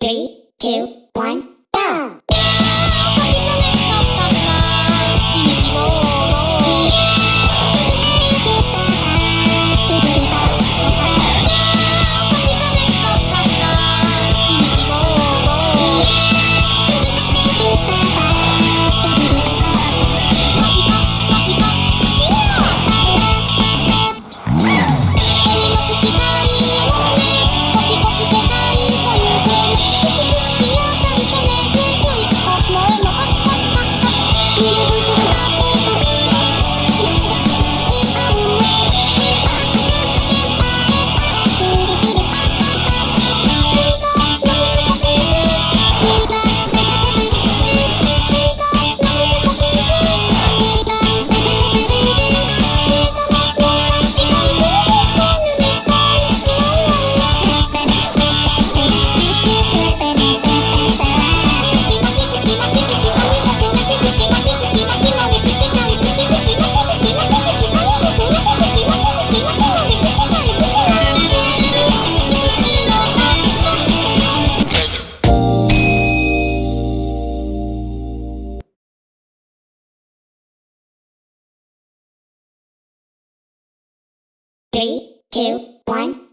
Three, two, one, go! Oh. 3, 2, 1.